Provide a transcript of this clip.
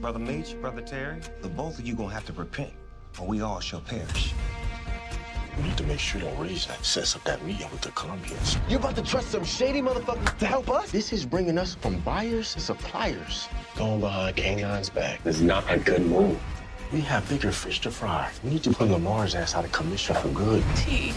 Brother Meech, Brother Terry, the both of you gonna have to repent, or we all shall perish. We need to make sure you don't raise that sense up that meeting with the Colombians. You about to trust some shady motherfucker to help us? This is bringing us from buyers to suppliers. Going behind K9's back is not a good move. We have bigger fish to fry. We need to put Lamar's ass out of commission for good. T.